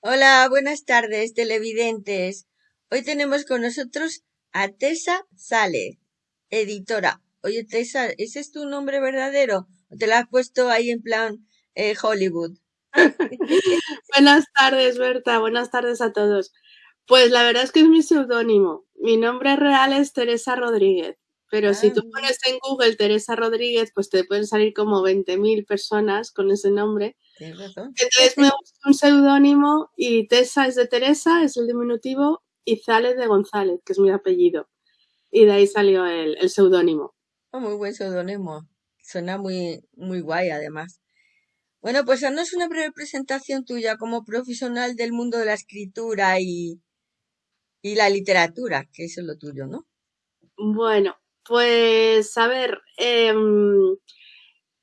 Hola, buenas tardes, televidentes. Hoy tenemos con nosotros a Tessa Sale, editora. Oye, Tessa, ¿ese es tu nombre verdadero? ¿O te lo has puesto ahí en plan eh, Hollywood? buenas tardes, Berta. Buenas tardes a todos. Pues la verdad es que es mi seudónimo. Mi nombre real es Teresa Rodríguez. Pero si tú Ah, pones en Google Teresa Rodríguez, pues te pueden salir como 20.000 personas con ese nombre. Tienes razón. Entonces me gusta un seudónimo y Tessa es de Teresa, es el diminutivo, y Zález de González, que es mi apellido. Y de ahí salió el, el seudónimo. Oh, muy buen seudónimo. Suena muy, muy guay, además. Bueno, pues haznos una breve presentación tuya como profesional del mundo de la escritura y, y la literatura, que eso es lo tuyo, ¿no? Bueno, pues a ver, em,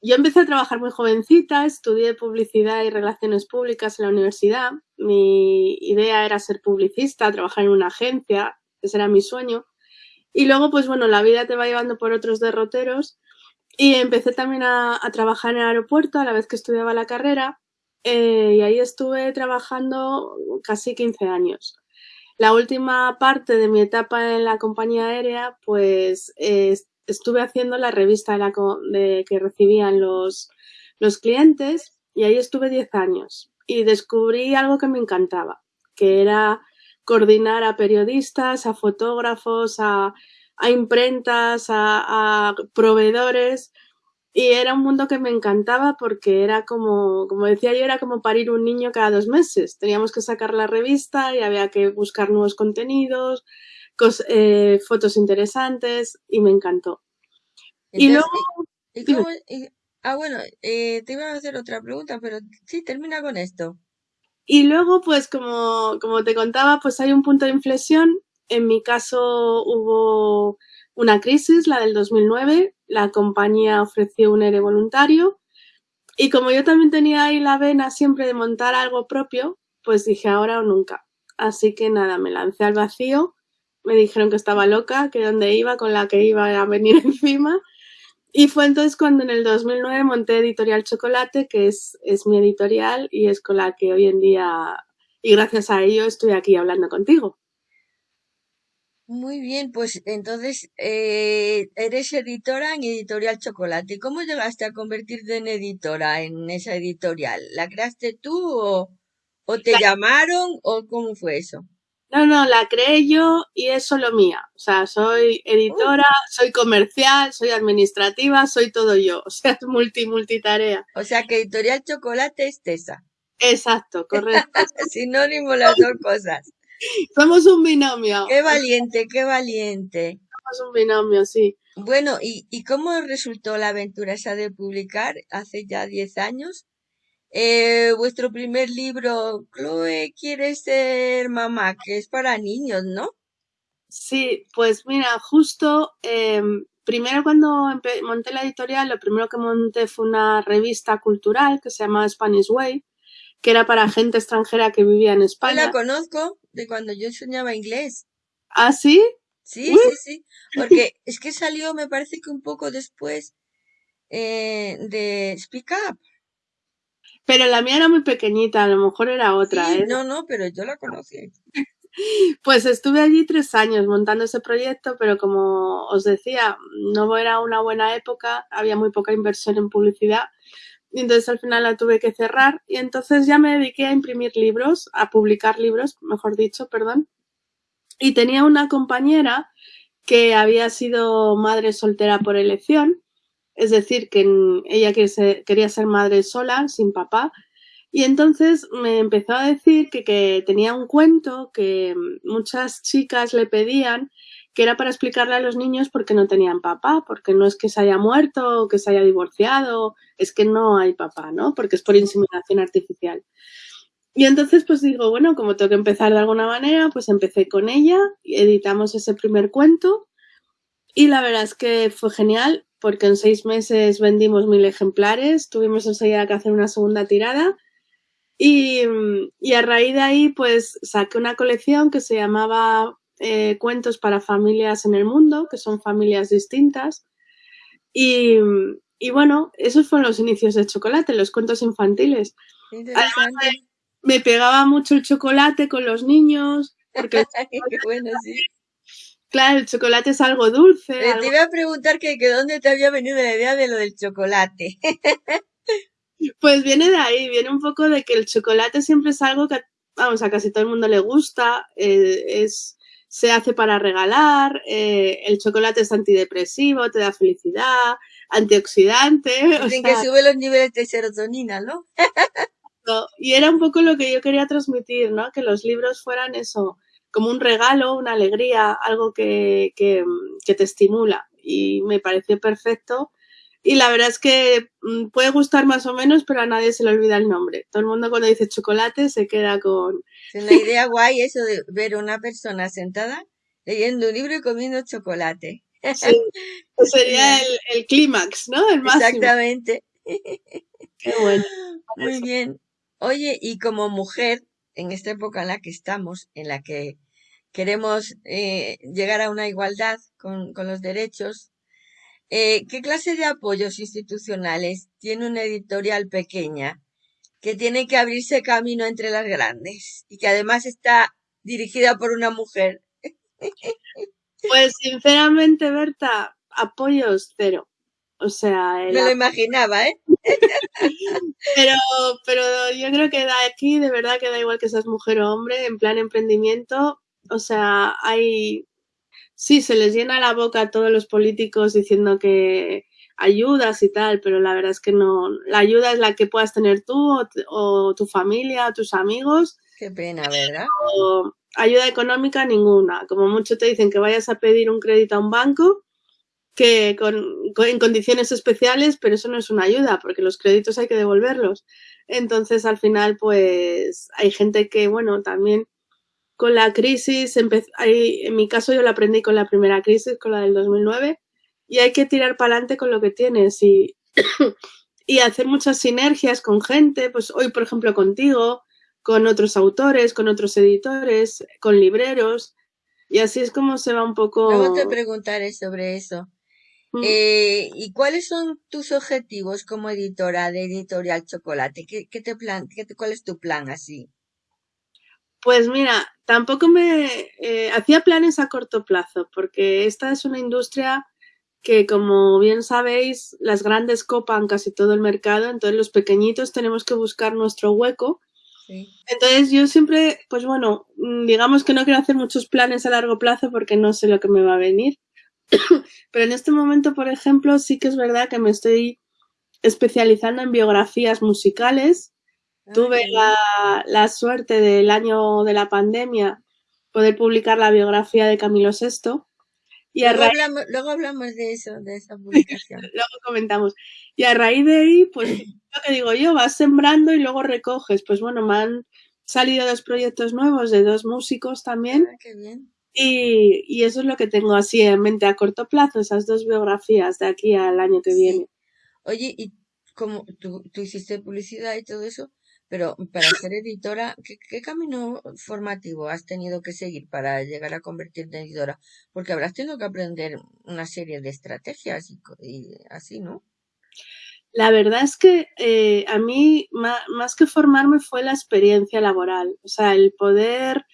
yo empecé a trabajar muy jovencita, estudié publicidad y relaciones públicas en la universidad. Mi idea era ser publicista, trabajar en una agencia, ese era mi sueño. Y luego, pues bueno, la vida te va llevando por otros derroteros y empecé también a, trabajar en el aeropuerto a la vez que estudiaba la carrera eh, y ahí estuve trabajando casi 15 años. La última parte de mi etapa en la compañía aérea, pues eh, estuve haciendo la revista de la de, que recibían los, los clientes y ahí estuve 10 años y descubrí algo que me encantaba, que era coordinar a periodistas, a fotógrafos, a, a imprentas, a, a, proveedores. Y era un mundo que me encantaba porque era como, como decía yo, era como parir un niño cada dos meses. Teníamos que sacar la revista y había que buscar nuevos contenidos, cos, eh, fotos interesantes y me encantó. Entonces, y luego... ¿y, cómo, y, ah, bueno, eh, te iba a hacer otra pregunta, pero sí, termina con esto. Y luego, pues como, como te contaba, pues hay un punto de inflexión. En mi caso hubo una crisis, la del 2009. La compañía ofreció un ERE voluntario. Y como yo también tenía ahí la vena siempre de montar algo propio, pues dije ahora o nunca. Así que nada, me lancé al vacío. Me dijeron que estaba loca, que dónde iba, con la que iba a venir encima. Y fue entonces cuando en el 2009 monté Editorial Chocolate, que es, es mi editorial y es con la que hoy en día, y gracias a ello, estoy aquí hablando contigo. Muy bien, pues entonces eh, eres editora en Editorial Chocolate. ¿Cómo llegaste a convertirte en editora en esa editorial? ¿La creaste tú o, o te la... llamaron o cómo fue eso? No, no, la creé yo y es solo mía. O sea, soy editora, uh. soy comercial, soy administrativa, soy todo yo. O sea, es multi, multitarea. O sea, que Editorial Chocolate es Tesa. Exacto, correcto. Sinónimo las dos cosas. Somos un binomio. Qué valiente, qué valiente. Somos un binomio, sí. Bueno, ¿y, ¿y cómo resultó la aventura esa de publicar hace ya 10 años? Eh, vuestro primer libro, Chloe quiere ser mamá, que es para niños, ¿no? Sí, pues mira, justo eh, primero cuando monté la editorial, lo primero que monté fue una revista cultural que se llama Spanish Way, que era para gente extranjera que vivía en España. Yo la conozco de cuando yo enseñaba inglés. ¿Ah, sí? Sí, Uy. sí, sí. Porque es que salió, me parece que un poco después eh, de Speak Up. Pero la mía era muy pequeñita, a lo mejor era otra, sí, ¿eh? No, no, pero yo la conocí. Pues estuve allí tres años montando ese proyecto, pero como os decía, no era una buena época, había muy poca inversión en publicidad y entonces al final la tuve que cerrar y entonces ya me dediqué a imprimir libros, a publicar libros, mejor dicho, perdón. Y tenía una compañera que había sido madre soltera por elección, es decir, que ella quería ser madre sola, sin papá, y entonces me empezó a decir que, tenía un cuento que muchas chicas le pedían que era para explicarle a los niños por qué no tenían papá, porque no es que se haya muerto o que se haya divorciado, es que no hay papá, ¿no? Porque es por inseminación artificial. Y entonces pues digo, bueno, como tengo que empezar de alguna manera, pues empecé con ella, editamos ese primer cuento y la verdad es que fue genial porque en seis meses vendimos mil ejemplares, tuvimos enseguida que hacer una segunda tirada y, y a raíz de ahí pues saqué una colección que se llamaba eh, cuentos para familias en el mundo, que son familias distintas. Y, y, bueno, esos fueron los inicios de Chocolate, los cuentos infantiles. Además de, me pegaba mucho el chocolate con los niños. Porque bueno, sí. Claro, el chocolate es algo dulce. Eh, algo- Te iba a preguntar que, que dónde te había venido la idea de lo del chocolate. Pues viene de ahí, viene un poco de que el chocolate siempre es algo que, vamos, a casi todo el mundo le gusta, eh, es, se hace para regalar, eh, el chocolate es antidepresivo, te da felicidad, antioxidante, Dicen sea, que sube los niveles de serotonina, ¿no? y era un poco lo que yo quería transmitir, ¿no? Que los libros fueran eso, como un regalo, una alegría, algo que, que, que te estimula. Y me pareció perfecto. Y la verdad es que mm, puede gustar más o menos, pero a nadie se le olvida el nombre. Todo el mundo cuando dice chocolate se queda con... Es una idea guay eso de ver a una persona sentada leyendo un libro y comiendo chocolate. Sí, pues sería el, el clímax, ¿no? El máximo. Exactamente. Qué bueno. Muy bien. Oye, y como mujer, en esta época en la que estamos, en la que queremos eh, llegar a una igualdad con, con los derechos, eh, ¿qué clase de apoyos institucionales tiene una editorial pequeña que tiene que abrirse camino entre las grandes y que además está dirigida por una mujer? Pues sinceramente, Berta, apoyos cero. O sea, Me lo imaginaba, ¿eh? Pero, pero yo creo que de aquí de verdad que da igual que seas mujer o hombre, en plan emprendimiento, o sea, hay, sí, se les llena la boca a todos los políticos diciendo que ayudas y tal, pero la verdad es que no, la ayuda es la que puedas tener tú o tu familia o tus amigos, Qué pena, ¿verdad? o ayuda económica ninguna. Como mucho te dicen que vayas a pedir un crédito a un banco que con, con- en condiciones especiales, pero eso no es una ayuda, porque los créditos hay que devolverlos. Entonces, al final, pues hay gente que, bueno, también con la crisis, hay- en mi caso yo la aprendí con la primera crisis, con la del 2009, y hay que tirar para adelante con lo que tienes y, y hacer muchas sinergias con gente, pues hoy, por ejemplo, contigo, con otros autores, con otros editores, con libreros, y así es como se va un poco... Luego te preguntaré sobre eso. Eh, ¿y cuáles son tus objetivos como editora de Editorial Chocolate? ¿Qué, qué te plan, qué te- cuál es tu plan así? Pues mira, tampoco me eh, hacía planes a corto plazo, porque esta es una industria que, como bien sabéis, las grandes copan casi todo el mercado, entonces los pequeñitos tenemos que buscar nuestro hueco. Sí. Entonces yo siempre, pues bueno, mm, digamos que no quiero hacer muchos planes a largo plazo porque no sé lo que me va a venir. Pero en este momento, por ejemplo, sí que es verdad que me estoy especializando en biografías musicales Ah, Tuve la, la suerte del año de la pandemia poder publicar la biografía de Camilo VI y a Luego raíz, hablamos, luego hablamos de eso, de esa publicación. luego comentamos, y a raíz de ahí, pues lo que digo yo, vas sembrando y luego recoges. Pues bueno, me han salido dos proyectos nuevos de dos músicos también Ah, qué bien. Y, y eso es lo que tengo así en mente a corto plazo, esas dos biografías de aquí al año que viene. Oye, y como tú, tú hiciste publicidad y todo eso, pero para ser editora, ¿qué, qué camino formativo has tenido que seguir para llegar a convertirte en editora? Porque habrás tenido que aprender una serie de estrategias y, y así, ¿no? La verdad es que eh, a mí, ma- más que formarme, fue la experiencia laboral. O sea, el poder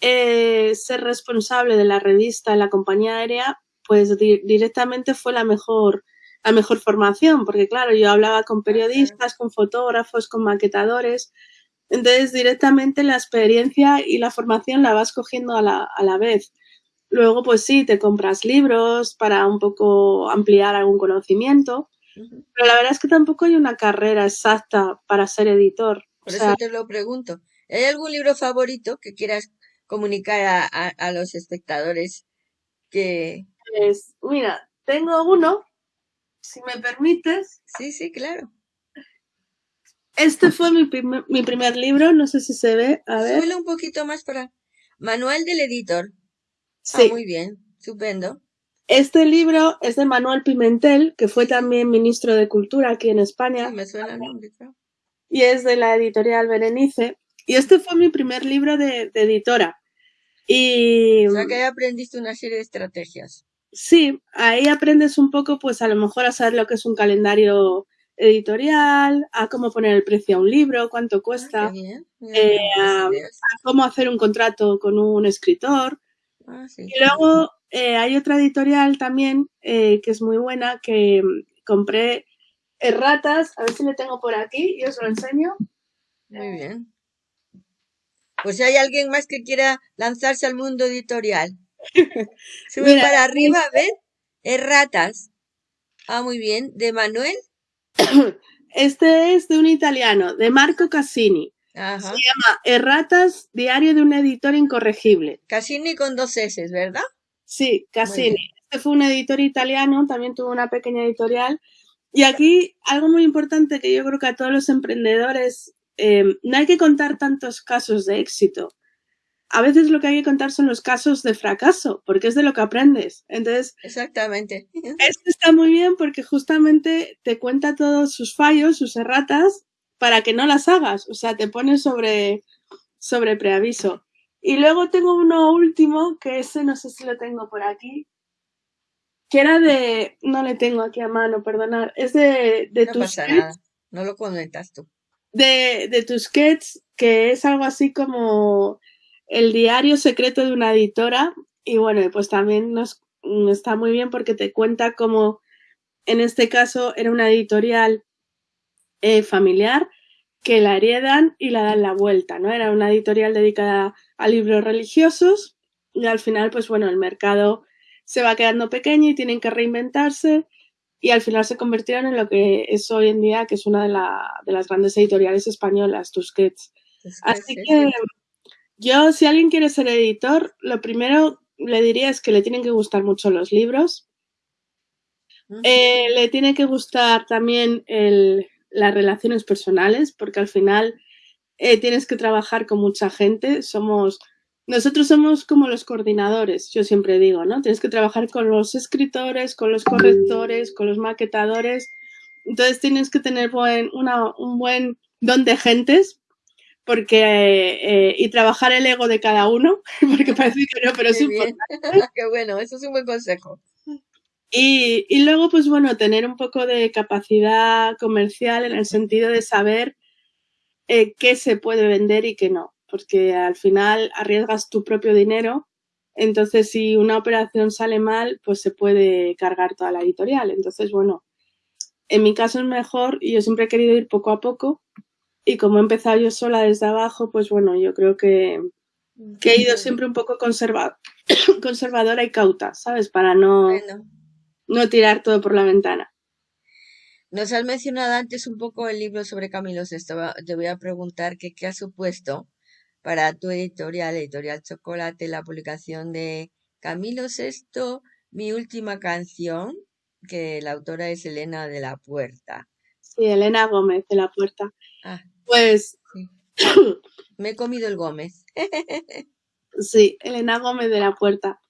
eh, ser responsable de la revista en la compañía aérea, pues di- directamente fue la mejor, la mejor formación, porque claro, yo hablaba con periodistas, con fotógrafos, con maquetadores. Entonces, directamente la experiencia y la formación la vas cogiendo a la, a la vez. Luego, pues sí, te compras libros para un poco ampliar algún conocimiento. Pero la verdad es que tampoco hay una carrera exacta para ser editor. O Por sea, eso te lo pregunto. ¿Hay algún libro favorito que quieras comunicar a, a, a los espectadores que... pues, mira, tengo uno, si me permites. Sí, sí, claro. Este fue mi, prim- mi primer libro, no sé si se ve, a ver. Súbelo un poquito más para... Manual del editor. Ah, Sí, muy bien. Estupendo. este libro es de Manuel Pimentel, que fue también ministro de Cultura aquí en sí, España, me suena el nombre, y es de la editorial Berenice. Y este fue mi primer libro de, de editora. Y O sea que ahí aprendiste una serie de estrategias. sí, ahí aprendes un poco, pues a lo mejor a saber lo que es un calendario editorial, a cómo poner el precio a un libro, cuánto Ah, cuesta, bien. Eh, a, cómo hacer un contrato con un escritor. Ah, sí. Y luego eh, hay otra editorial también eh, que es muy buena que mm, compré erratas, a ver si le tengo por aquí y os lo enseño. Muy bien. Pues si hay alguien más que quiera lanzarse al mundo editorial. Sube Mira, para arriba, a ver. Erratas. Ah, muy bien. ¿De Manuel? este es de un italiano, de Marco Cassini. Ajá. Se llama Erratas, diario de un editor incorregible. Cassini con dos S, ¿verdad? Sí, Cassini. Este fue un editor italiano, también tuvo una pequeña editorial. Y aquí algo muy importante que yo creo que a todos los emprendedores eh, no hay que contar tantos casos de éxito. A veces lo que hay que contar son los casos de fracaso, porque es de lo que aprendes. Entonces, Exactamente. este está muy bien porque justamente te cuenta todos sus fallos, sus erratas, para que no las hagas. O sea, te pone sobre, sobre preaviso. Y luego tengo uno último, que ese no sé si lo tengo por aquí, que era de, no le tengo aquí a mano, perdonad, es de, de No tus pasa nada. No lo comentas tú. De, de Tusquets, que es algo así como el diario secreto de una editora. Y bueno, pues también nos, está muy bien porque te cuenta cómo en este caso era una editorial eh, familiar que la heredan y la dan la vuelta, ¿no? Era una editorial dedicada a libros religiosos y al final, pues bueno, el mercado se va quedando pequeño y tienen que reinventarse y al final se convirtieron en lo que es hoy en día, que es una de, la, de las grandes editoriales españolas, Tusquets. Así sí, que sí. yo, si alguien quiere ser editor, lo primero le diría es que le tienen que gustar mucho los libros. Eh, le tiene que gustar también el, las relaciones personales, porque al final eh, tienes que trabajar con mucha gente. Somos, nosotros somos como los coordinadores, yo siempre digo, ¿no? Tienes que trabajar con los escritores, con los correctores, con los maquetadores. Entonces tienes que tener buen, una, un buen don de gentes porque eh, y trabajar el ego de cada uno, porque parece que no, pero es importante. Qué bueno. Eso es un buen consejo. Y, y luego, pues bueno, tener un poco de capacidad comercial en el sentido de saber eh, qué se puede vender y qué no, porque al final arriesgas tu propio dinero, entonces si una operación sale mal, pues se puede cargar toda la editorial. Entonces, bueno, en mi caso es mejor y yo siempre he querido ir poco a poco y como he empezado yo sola desde abajo, pues bueno, yo creo que, que he ido siempre un poco conserva conservadora y cauta, ¿sabes? Para no, Bueno. no tirar todo por la ventana. Nos has mencionado antes un poco el libro sobre Camilo Sesto. Va- Te voy a preguntar que qué ha supuesto para tu editorial, Editorial Chocolate, la publicación de Camilo Sesto, mi última canción, que la autora es Elena de la Puerta. Sí, Elena Gómez de la Puerta. Ah, Pues sí. Me he comido el Gómez. sí, Elena Gómez de la Puerta.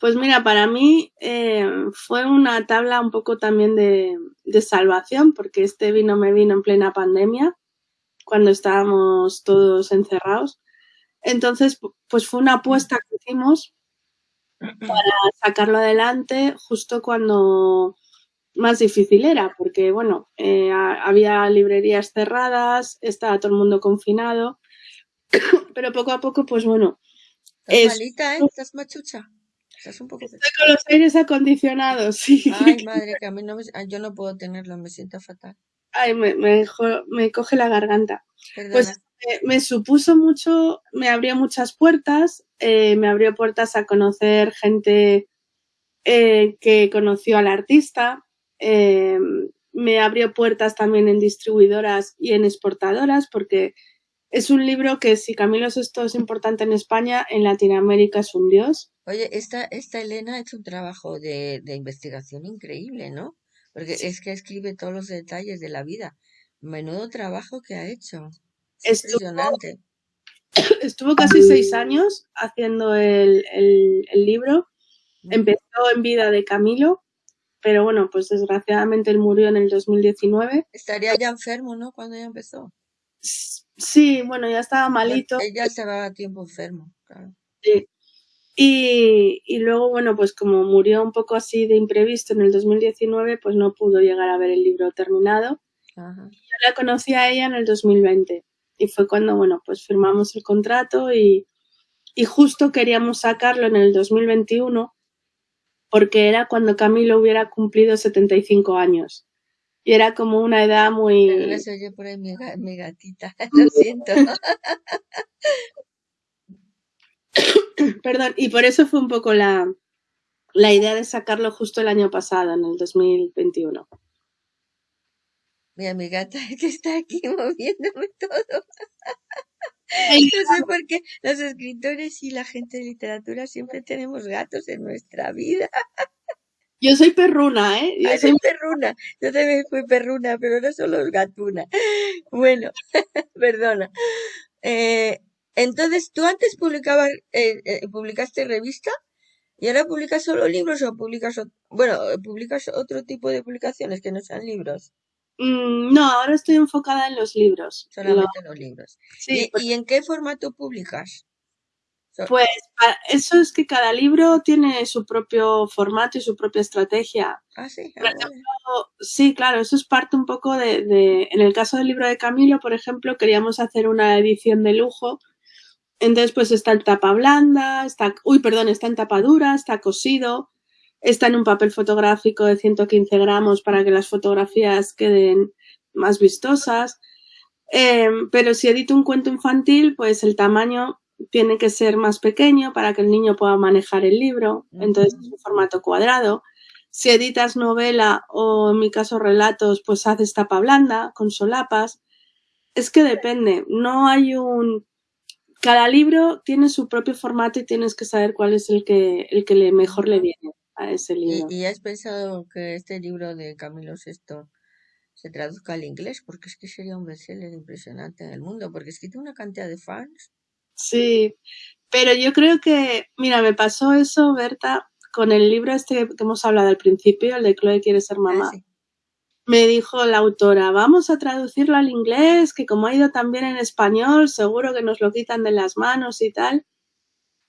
Pues mira, para mí eh, fue una tabla un poco también de, de salvación, porque este vino me vino en plena pandemia, cuando estábamos todos encerrados. Entonces, pu- pues fue una apuesta que hicimos para sacarlo adelante justo cuando más difícil era, porque bueno, eh, ha- había librerías cerradas, estaba todo el mundo confinado, pero poco a poco, pues bueno, Estás es, malita, ¿eh? Estás machucha. Estás un poco... estoy con los aires acondicionados, sí. Ay, madre, que a mí no me... Yo no puedo tenerlo, me siento fatal. Ay, me, me, jo- me coge la garganta. Perdona. Pues eh, me supuso mucho, me abrió muchas puertas, eh, me abrió puertas a conocer gente eh, que conoció al artista, eh, me abrió puertas también en distribuidoras y en exportadoras, porque es un libro que si Camilo Sesto es importante en España, en Latinoamérica es un dios. Oye, esta, esta Elena ha hecho un trabajo de, de investigación increíble, ¿no? Porque es que escribe todos los detalles de la vida. Menudo trabajo que ha hecho. Es Estuvo, estuvo casi seis años haciendo el, el- el libro. Empezó en vida de Camilo, pero bueno, pues desgraciadamente él murió en el 2019. Estaría ya enfermo, ¿no? Cuando ella empezó. Sí, bueno, ya estaba malito. ella estaba tiempo enfermo, claro. sí. Y, y luego, bueno, pues como murió un poco así de imprevisto en el 2019, pues no pudo llegar a ver el libro terminado. Ajá. Yo la conocí a ella en el 2020 y fue cuando, bueno, pues firmamos el contrato y, y justo queríamos sacarlo en el 2021 porque era cuando Camilo hubiera cumplido 75 años. Y era como una edad Pero muy... no se oye por ahí mi gatita, lo siento. Perdón, y por eso fue un poco la, la idea de sacarlo justo el año pasado, en el 2021. Mira, mi gata que está aquí moviéndome todo. No sé por qué los escritores y la gente de literatura siempre tenemos gatos en nuestra vida. Yo soy perruna, ¿eh? Yo Ay, soy... perruna. Yo también fui perruna, pero no solo gatuna. Bueno, perdona. Eh, entonces, ¿tú antes publicabas, eh, eh, publicaste revista? ¿Y ahora publicas solo libros o publicas, bueno, publicas otro tipo de publicaciones que no sean libros? Mm, no, ahora estoy enfocada en los libros. Lo- Solamente los libros. sí, ¿Y, y en qué formato publicas? So- Pues eso es que cada libro tiene su propio formato y su propia estrategia. Ah, sí. ah, Por ejemplo, sí, claro, eso es parte un poco de, de- en el caso del libro de Camilo, por ejemplo, queríamos hacer una edición de lujo. Entonces, pues está en tapa blanda, está, uy, perdón, está en tapa dura, está cosido, está en un papel fotográfico de 115 gramos para que las fotografías queden más vistosas. Eh, pero si edito un cuento infantil, pues el tamaño tiene que ser más pequeño para que el niño pueda manejar el libro. Entonces es un formato cuadrado. Si editas novela o en mi caso relatos, pues haces tapa blanda con solapas. Es que depende. No hay un. Cada libro tiene su propio formato y tienes que saber cuál es el que, el que mejor le viene a ese ¿Y, libro. y has pensado que este libro de Camilo VI se traduzca al inglés? Porque es que sería un bestseller impresionante en el mundo, porque es que tiene una cantidad de fans. Sí, pero yo creo que, mira, me pasó eso, Berta, con el libro este que hemos hablado al principio, el de Chloe quiere ser Ah, mamá. sí. Me dijo la autora, vamos a traducirlo al inglés, que como ha ido también en español, seguro que nos lo quitan de las manos y tal.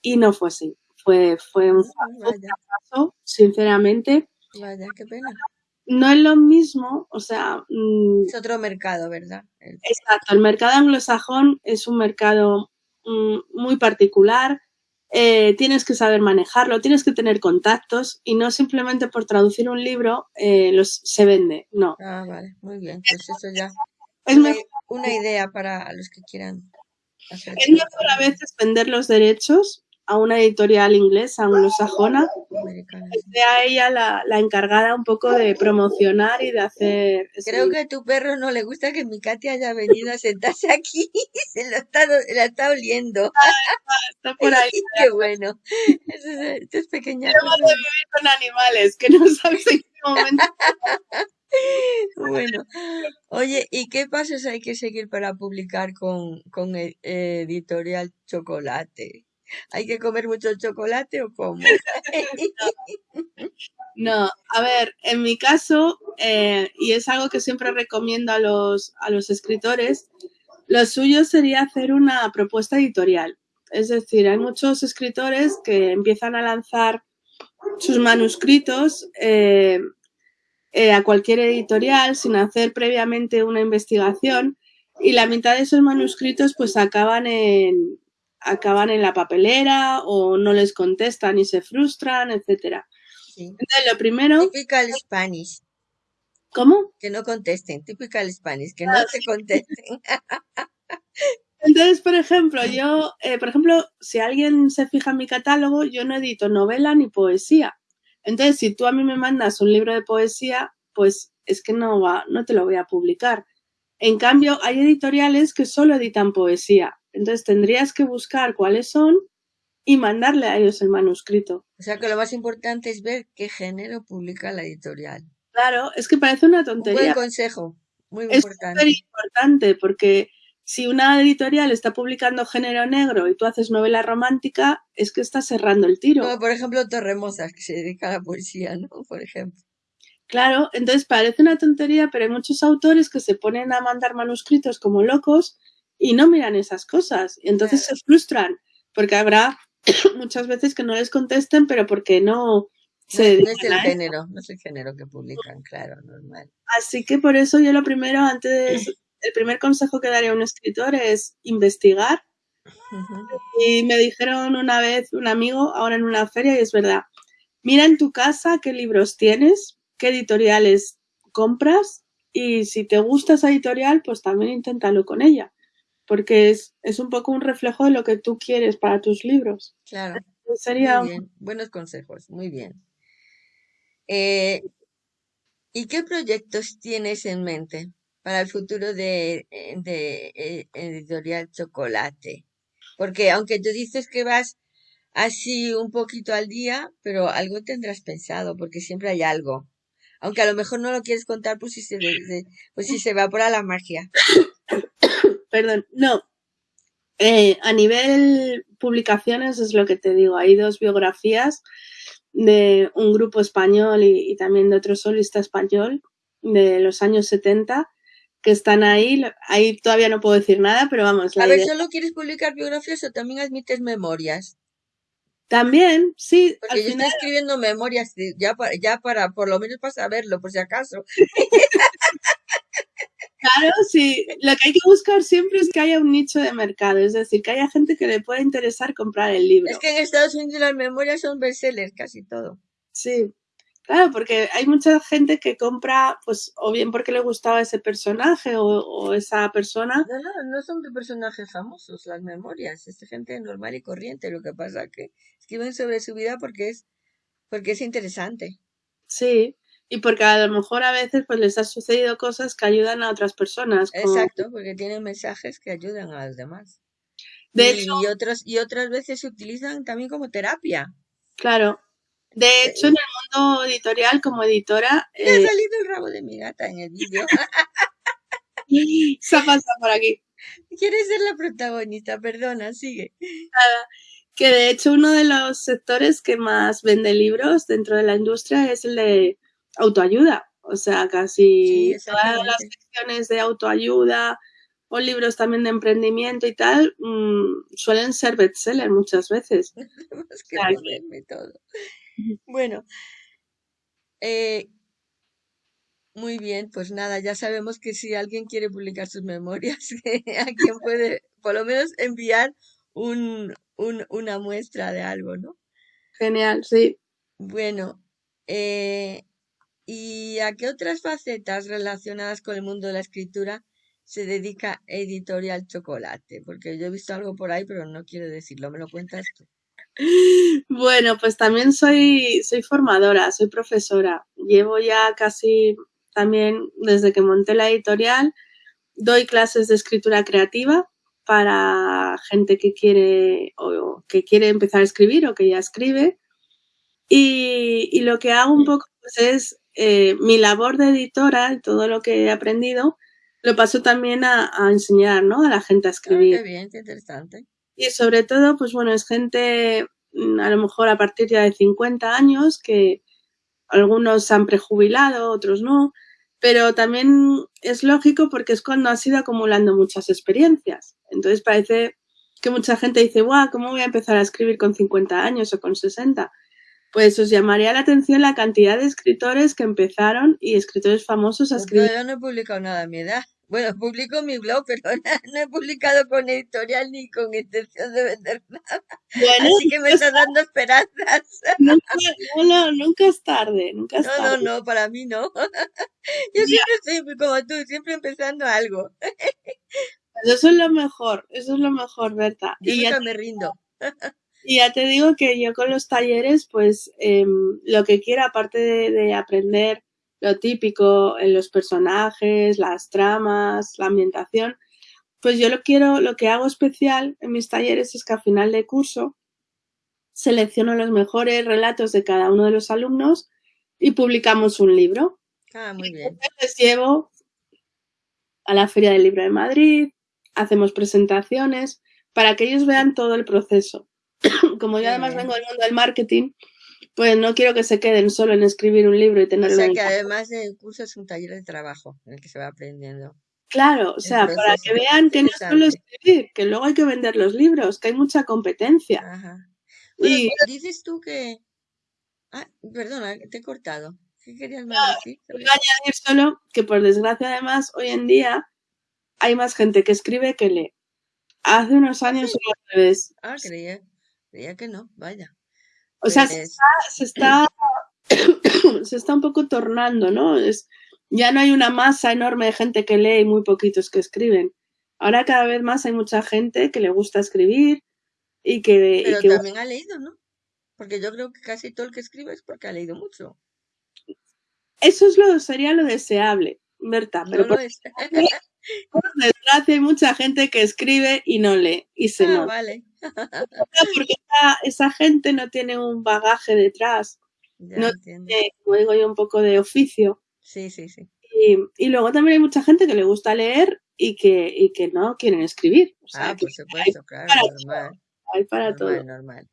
Y no fue así. Fue, fue un fracaso, sinceramente. vaya, qué pena. No es lo mismo, o sea, mm, Es otro mercado, ¿verdad? Exacto, el mercado anglosajón es un mercado mm, muy particular, eh, tienes que saber manejarlo, tienes que tener contactos y no simplemente por traducir un libro eh, los, se vende, no. Ah, vale, muy bien. Pues eso ya Es una, mejor, una idea para los que quieran hacer es mejor a veces vender los derechos a una editorial inglesa anglosajona que sea ella la, la encargada un poco de promocionar y de hacer Creo que a tu perro no le gusta que mi Katy haya venido a sentarse aquí. Se lo está, la está oliendo. Está por ahí. Qué bueno. Eso es, esto es pequeña. Llevo de vivir con animales que no sabes en qué momento. Bueno, oye, ¿y qué pasos hay que seguir para publicar con, con e- Editorial Chocolate? ¿Hay que comer mucho chocolate o cómo? No, a ver, en mi caso, eh, y es algo que siempre recomiendo a los, a los escritores, lo suyo sería hacer una propuesta editorial. Es decir, hay muchos escritores que empiezan a lanzar sus manuscritos eh, eh, a cualquier editorial sin hacer previamente una investigación y la mitad de esos manuscritos pues acaban en, acaban en la papelera o no les contestan y se frustran, etcétera. Sí. Entonces, lo primero, Typical Spanish. ¿cómo? Que no contesten. Typical Spanish. Que no te contesten. Entonces, por ejemplo, yo, eh, por ejemplo, si alguien se fija en mi catálogo, yo no edito novela ni poesía. Entonces, si tú a mí me mandas un libro de poesía, pues es que no va, no te lo voy a publicar. En cambio, hay editoriales que solo editan poesía. Entonces, tendrías que buscar cuáles son y mandarle a ellos el manuscrito. O sea que lo más importante es ver qué género publica la editorial. Claro, es que parece una Un buen tontería. consejo. Muy Es súper importante. importante porque si una editorial está publicando género negro y tú haces novela romántica, es que estás cerrando el tiro. Como por ejemplo Torremosas, que se dedica a la poesía, ¿no? Por ejemplo. Claro, entonces parece una tontería, pero hay muchos autores que se ponen a mandar manuscritos como locos y no miran esas cosas. Y entonces Claro. se frustran, porque habrá muchas veces que no les contesten, pero porque no, no, es el género, no es el género que publican, claro, normal. Así que por eso yo lo primero, antes, el primer consejo que daría a un escritor es investigar. Y me dijeron una vez un amigo, ahora en una feria, y es verdad, mira en tu casa qué libros tienes, qué editoriales compras y si te gusta esa editorial, pues también inténtalo con ella, porque es, es un poco un reflejo de lo que tú quieres para tus libros. Claro. Sería... Buenos consejos, muy bien. Eh, ¿Y qué proyectos tienes en mente para el futuro de, eh, de, eh, Editorial Chocolate? Porque aunque tú dices que vas así un poquito al día, pero algo tendrás pensado, porque siempre hay algo. Aunque a lo mejor no lo quieres contar, pues si se, pues si se evapora la magia. Perdón, no. a nivel publicaciones es lo que te digo. Hay dos biografías de un grupo español y, también de otro solista español de los años 70 que están ahí. Ahí todavía no puedo decir nada, pero vamos. a ver, ¿solo quieres publicar biografías o también admites memorias? También, sí. Porque yo estoy escribiendo memorias ya para, ya para, por lo menos para saberlo, por si acaso. Claro, sí. Lo que hay que buscar siempre es que haya un nicho de mercado, es decir, que haya gente que le pueda interesar comprar el libro. Es que en Estados Unidos las memorias son bestsellers, casi todo. Sí, claro, porque hay mucha gente que compra, pues, o bien porque le gustaba ese personaje o, esa persona. No, no, no son de personajes famosos las memorias, es de gente normal y corriente. Lo que pasa que escriben sobre su vida porque es, porque es interesante. Sí, y porque a lo mejor a veces pues les ha sucedido cosas que ayudan a otras personas. Exacto, porque tienen mensajes que ayudan a los demás. De y, hecho, y, otros, y otras veces se utilizan también como terapia. Claro. De hecho, en el mundo editorial, como editora... Me ha eh, salido el rabo de mi gata en el vídeo. se ha pasado por aquí. Quieres ser la protagonista, perdona, sigue. Nada. Que de hecho uno de los sectores que más vende libros dentro de la industria es el de autoayuda. O sea, casi todas las secciones de autoayuda o libros también de emprendimiento y tal mm, suelen ser bestseller muchas veces. Bueno, eh, muy bien, pues nada, ya sabemos que si alguien quiere publicar sus memorias, a quien puede por lo menos enviar un, un, una muestra de algo, ¿no? Genial, sí. Bueno, eh, ¿Y a qué otras facetas relacionadas con el mundo de la escritura se dedica Editorial Chocolate? Porque yo he visto algo por ahí, pero no quiero decirlo. ¿Me lo cuentas tú? Bueno, pues también soy, soy formadora, soy profesora. Llevo ya casi también desde que monté la editorial, doy clases de escritura creativa para gente que quiere o que quiere empezar a escribir o que ya escribe. Y, y lo que hago un poco pues, es eh, mi labor de editora todo lo que he aprendido lo paso también a, enseñar, ¿no? A la gente a escribir. qué bien, qué interesante. Y sobre todo, pues bueno, es gente mm, a lo mejor a partir ya de 50 años que algunos se han prejubilado, otros no, pero también es lógico porque es cuando has ido acumulando muchas experiencias. Entonces parece que mucha gente dice, guau, ¿cómo voy a empezar a escribir con 50 años o con 60? Pues os llamaría la atención la cantidad de escritores que empezaron y escritores famosos a escribir. yo no he publicado nada a mi edad. Bueno, publico mi blog, pero no he publicado con editorial ni con intención de vender nada. Así que me está dando esperanzas. Nunca, no, no, nunca es tarde, nunca es no, tarde. No, no, para mí no. Yo siempre estoy como tú, siempre empezando algo. Eso es lo mejor, eso es lo mejor, Berta. y ya me rindo. Y ya te digo que yo con los talleres, pues em, lo que quiera, aparte de, aprender lo típico en los personajes, las tramas, la ambientación, pues yo lo quiero, lo que hago especial en mis talleres es que al final de curso selecciono los mejores relatos de cada uno de los alumnos y publicamos un libro. Ah, muy bien. Les llevo a la Feria del Libro de Madrid, hacemos presentaciones para que ellos vean todo el proceso. Como yo además vengo del mundo del marketing, pues no quiero que se queden solo en escribir un libro y tenerlo. O sea que además del curso es un taller de trabajo en el que se va aprendiendo. Claro, o sea, para que vean que no es solo escribir, que luego hay que vender los libros, que hay mucha competencia. Ajá. y dices tú que Ah, perdona, te he cortado. ¿Qué querías más decir? Voy a añadir solo que por desgracia además hoy en día hay más gente que escribe que lee. Hace unos años era al revés. Ah, creía, creía que no, vaya. O sea, se Pues, está, se está, se está un poco tornando, ¿no? Es, ya no hay una masa enorme de gente que lee y muy poquitos que escriben. Ahora cada vez más hay mucha gente que le gusta escribir y que, y pero que también ha leído, ¿no? Porque yo creo que casi todo el que escribe es porque ha leído mucho. eso es lo, sería lo deseable, Berta. No Pero lo por, es. por desgracia hay mucha gente que escribe y no lee y se Ah, nota. vale. Porque esa, esa gente no tiene un bagaje detrás, Ya no entiendo. tiene, como digo yo, un poco de oficio. Sí, sí, sí. Y, y luego también hay mucha gente que le gusta leer y que, y que no quieren escribir. O sea, Ah, por supuesto, claro, para normal, hay para todo. normal.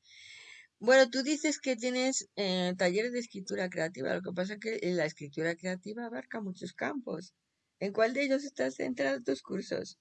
Bueno, tú dices que tienes eh, talleres de escritura creativa. Lo que pasa es que eh, la escritura creativa abarca muchos campos. ¿En cuál de ellos estás centrado tus cursos?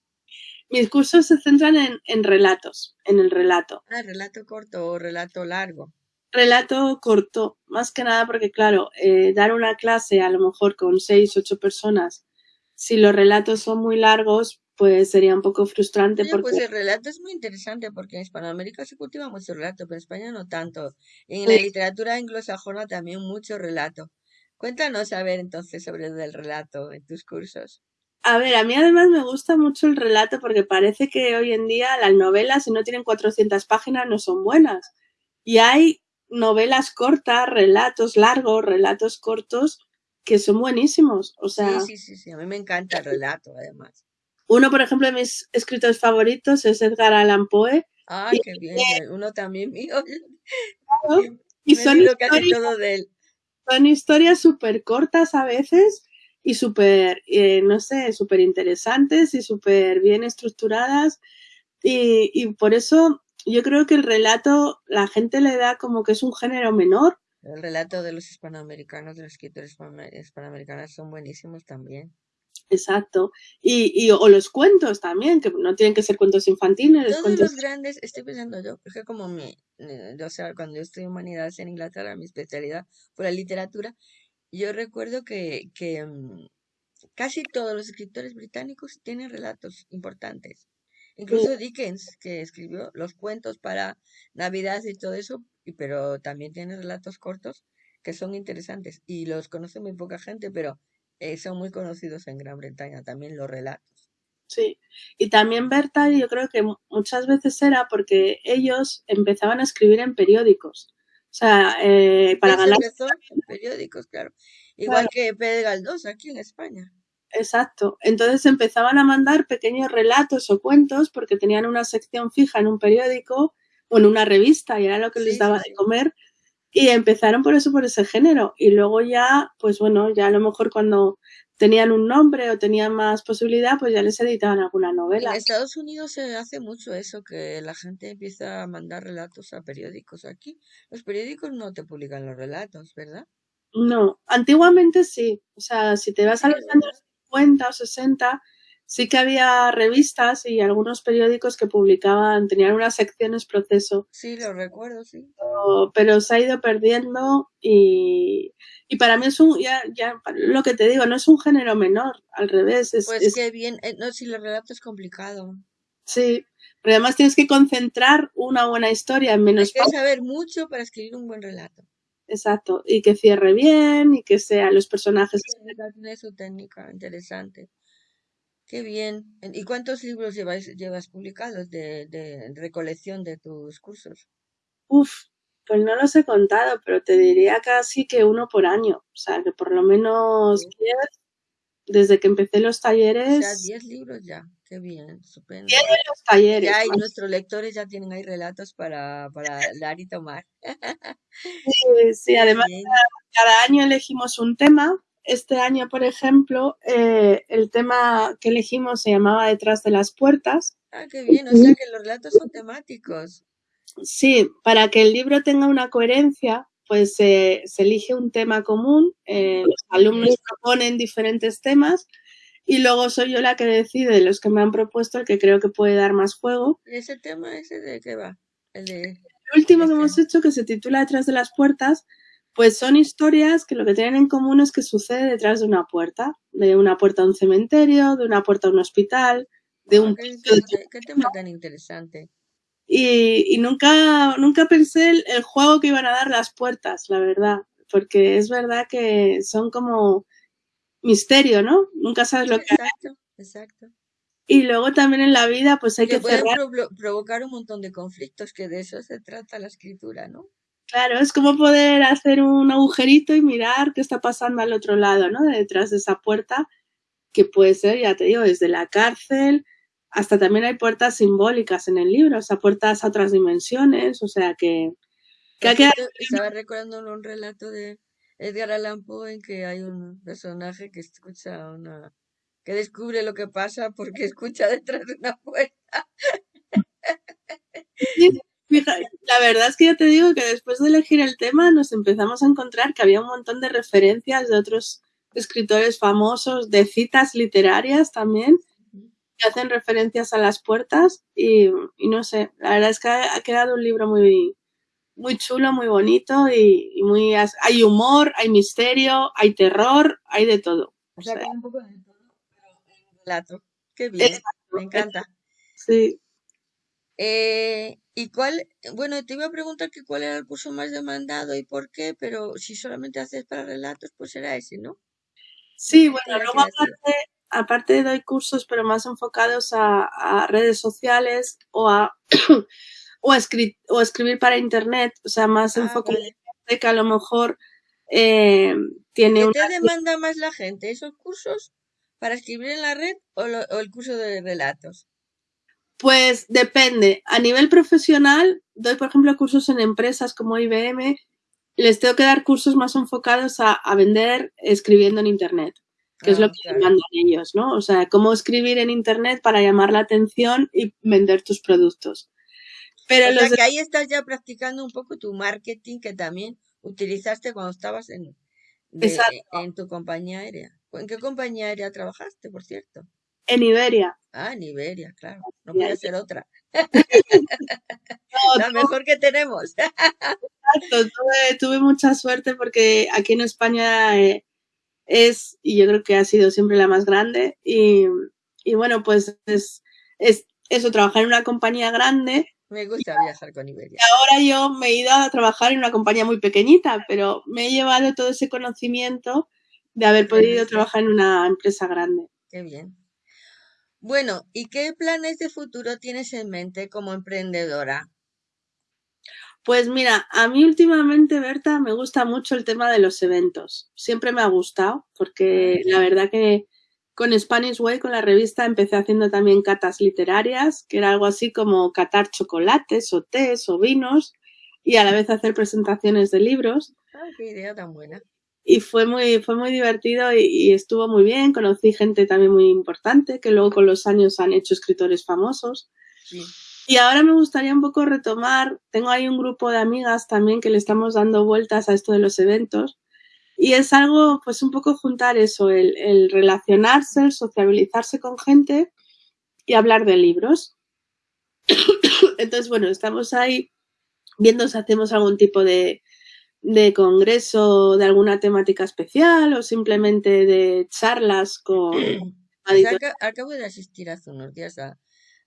Mis cursos se centran en, en relatos, en el relato. Ah, relato corto o relato largo. Relato corto, más que nada porque, claro, eh, dar una clase a lo mejor con seis, ocho personas, si los relatos son muy largos, pues sería un poco frustrante Oye, porque pues el relato es muy interesante porque en Hispanoamérica se cultiva mucho relato, pero en España no tanto. En la literatura anglosajona también mucho relato. Cuéntanos a ver entonces sobre el relato en tus cursos. A ver, a mí además me gusta mucho el relato porque parece que hoy en día las novelas, si no tienen 400 páginas, no son buenas. Y hay novelas cortas, relatos largos, relatos cortos que son buenísimos. O sea, Sí, sí, sí, sí. A mí me encanta el relato, además. uno, por ejemplo, de mis escritores favoritos es Edgar Allan Poe. Ay, Y, qué bien. Uno también mío. y Me he son historias, todo de él. son historias súper cortas a veces y súper, eh, no sé, súper interesantes y súper bien estructuradas. Y, y por eso yo creo que el relato la gente le da como que es un género menor. El relato de los hispanoamericanos, de los escritores hispano- hispanoamericanos son buenísimos también. Exacto. Y, y o los cuentos también, que no tienen que ser cuentos infantiles, Todos cuentos... los grandes, estoy pensando yo, porque como mi, eh, o sea, cuando yo estudié humanidades en Inglaterra, mi especialidad fue la literatura, yo recuerdo que, que mm, casi todos los escritores británicos tienen relatos importantes. Incluso Dickens, que escribió los cuentos para Navidad y todo eso, y- pero también tiene relatos cortos que son interesantes y los conoce muy poca gente, pero eh, son muy conocidos en Gran Bretaña también los relatos. Sí. Y también Berta, yo creo que mu- muchas veces era porque ellos empezaban a escribir en periódicos. O sea, eh, para ganar... periódicos, claro. Igual que Pedro Galdós aquí en España. Exacto. Entonces empezaban a mandar pequeños relatos o cuentos porque tenían una sección fija en un periódico o en una revista y era lo que les sí, daba de comer. Y empezaron por eso, por ese género. Y luego ya, pues bueno, ya a lo mejor cuando tenían un nombre o tenían más posibilidad, pues ya les editaban alguna En novela. Estados Unidos se hace mucho eso, que la gente empieza a mandar relatos a periódicos. Aquí los periódicos no te publican los relatos, ¿verdad? No, antiguamente sí. O sea, si te vas a los años ¿verdad? 50 o 60, sí que había revistas y algunos periódicos que publicaban, tenían unas secciones proceso. Sí, lo recuerdo, sí. pero, pero se ha ido perdiendo y, y para mí es un, ya, ya, lo que te digo, no es un género menor, al revés, es, Pues es qué bien. eh, no, si el relato es complicado. sí, pero además tienes que concentrar una buena historia en Hay menos que páginas, saber mucho para escribir un buen relato. exacto, y que cierre bien y que sean los personajes. Técnica, Tiene su técnica interesante. Qué bien. En- ¿Y cuántos libros llevas, llevas publicados de, de recolección de tus cursos? Uf, pues no los he contado, pero te diría casi que uno por año, o sea, que por lo menos Sí. 10 desde que empecé los O sea, talleres, 10 libros ya. Qué bien, estupendo. 10 de los talleres. Ya, y más. nuestros lectores ya tienen ahí relatos para, para dar y tomar. Sí, sí, además bien. cada año elegimos un tema. Este año, por ejemplo, eh, el tema que elegimos se llamaba Detrás de las puertas. Ah, qué bien. O sea que los relatos son temáticos. Sí, para que el libro tenga una coherencia, pues eh, se elige un tema común, eh, los alumnos proponen diferentes temas y luego soy yo la que decide de los que me han propuesto el que creo que puede dar más juego. ¿Y ese tema ese de qué va? El de... El último que hemos hecho, que se titula Detrás de las puertas, Pues son historias que lo que tienen en común es que sucede detrás de una puerta, de una puerta a un cementerio, de una puerta a un hospital, de Ah, un qué, tema tan interesante. y, y nunca, nunca pensé el, el juego que iban a dar las puertas, la verdad, porque es verdad que son como misterio, ¿no? Nunca sabes lo Sí, que exacto, exacto. Y luego también en la vida, pues hay Que que pueden cerrar. provo- provocar un montón de conflictos, que de eso se trata la escritura, ¿no? Claro, es como poder hacer un agujerito y mirar qué está pasando al otro lado, ¿no? Detrás de esa puerta, que puede ser, ya te digo, desde la cárcel hasta también hay puertas simbólicas en el libro, o sea, puertas a otras dimensiones, o sea, que, que Por ha quedado cierto, estaba recordando un relato de Edgar Allan Poe en que hay un personaje que escucha una... que descubre lo que pasa porque escucha detrás de una puerta. Sí, fija- La verdad es que ya te digo que después de elegir el tema nos empezamos a encontrar que había un montón de referencias de otros escritores famosos, de citas literarias también, que hacen referencias a las puertas y, y no sé, la verdad es que ha, ha quedado un libro muy, muy chulo, muy bonito y, y muy... Hay humor, hay misterio, hay terror, hay de todo. O O sea, que hay un poco de todo, pero en relato. Qué bien, exacto, me encanta. sí. Eh, ¿y cuál? Bueno, te iba a preguntar que cuál era el curso más demandado y por qué, pero si solamente haces para relatos, pues será ese, ¿no? Sí, bueno, luego aparte, aparte doy cursos, pero más enfocados a, a redes sociales o a, o, a escri- o a escribir para internet, o sea, más Ah, enfocado vale. que a lo mejor eh, tiene ¿Qué te demanda más la gente? ¿Esos cursos para escribir en la red o, lo- o el curso de relatos? Pues depende. A nivel profesional, doy, por ejemplo, cursos en empresas como IBM. Les tengo que dar cursos más enfocados a, a vender escribiendo en Internet, que es lo Ah, que claro. demandan ellos, ¿no? O sea, cómo escribir en Internet para llamar la atención y vender tus productos. Pero O los sea que ahí estás ya practicando un poco tu marketing que también utilizaste cuando estabas en, de, en tu compañía aérea. ¿En qué compañía aérea trabajaste, por cierto? En Iberia. Ah, en Iberia, claro. No podía ser otra. No, La mejor que tenemos. Exacto, tuve, tuve mucha suerte porque aquí en España eh, es, y yo creo que ha sido siempre la más grande, y, y bueno, pues es, es eso, trabajar en una compañía grande. Me gusta viajar con Iberia. Ahora yo me he ido a trabajar en una compañía muy pequeñita, pero me he llevado todo ese conocimiento de haber podido trabajar en una empresa grande. Qué bien. Bueno, ¿y qué planes de futuro tienes en mente como emprendedora? Pues mira, a mí últimamente, Berta, me gusta mucho el tema de los eventos. Siempre me ha gustado, porque la verdad que con Spanish Way, con la revista, empecé haciendo también catas literarias, que era algo así como catar chocolates o tés o vinos y a la vez hacer presentaciones de libros. Ah, qué idea tan buena. Y fue muy, fue muy divertido y, y estuvo muy bien. Conocí gente también muy importante que luego con los años han hecho escritores famosos. Sí. Y ahora me gustaría un poco retomar, tengo ahí un grupo de amigas también que le estamos dando vueltas a esto de los eventos y es algo, pues un poco juntar eso, el, el relacionarse, el sociabilizarse con gente y hablar de libros. Entonces, bueno, estamos ahí viendo si hacemos algún tipo de, de congreso de alguna temática especial o simplemente de charlas con... Que acabo de asistir hace unos días a,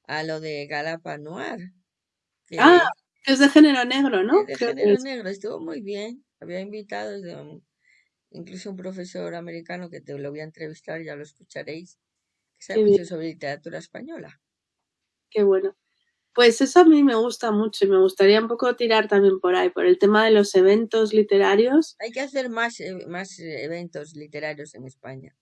a lo de Galapa Noir. que Ah, es de género negro, ¿no? de Creo que género es. negro, estuvo muy bien. Había invitados de un- incluso un profesor americano que te lo voy a entrevistar, ya lo escucharéis, que sabe mucho sobre literatura española. Qué bueno. Pues eso a mí me gusta mucho y me gustaría un poco tirar también por ahí, por el tema de los eventos literarios. Hay que hacer más, eh, más eh, eventos literarios en España.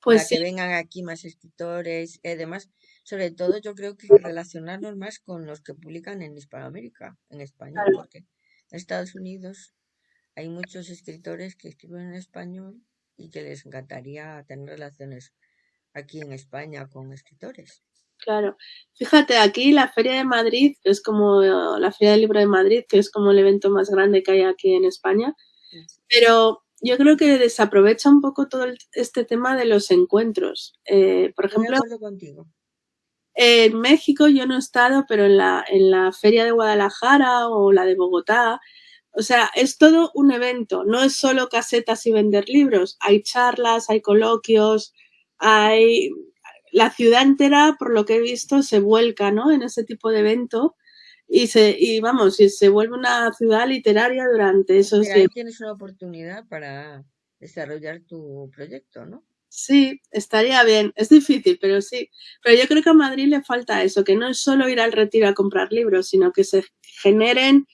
Pues para que vengan aquí más escritores y además, sobre todo yo creo que relacionarnos más con los que publican en Hispanoamérica, en español, claro, porque en Estados Unidos hay muchos escritores que escriben en español y que les encantaría tener relaciones aquí en España con escritores. Claro. Fíjate, aquí la Feria de Madrid, que es como eh, la Feria del Libro de Madrid, que es como el evento más grande que hay aquí en España, pero yo creo que desaprovecha un poco todo el- este tema de los encuentros. Eh, por ejemplo, contigo. En México yo no he estado, pero en la, en la feria de Guadalajara o la de Bogotá, O sea, es todo un evento, no es solo casetas y vender libros, hay charlas, hay coloquios, hay... La ciudad entera, por lo que he visto, se vuelca ¿no? en ese tipo de evento y, se, y vamos, y se vuelve una ciudad literaria durante esos días. Ahí tienes una oportunidad para desarrollar tu proyecto, ¿no? Sí, estaría bien. Es difícil, pero sí. Pero yo creo que a Madrid le falta eso, que no es solo ir al retiro a comprar libros, sino que se generen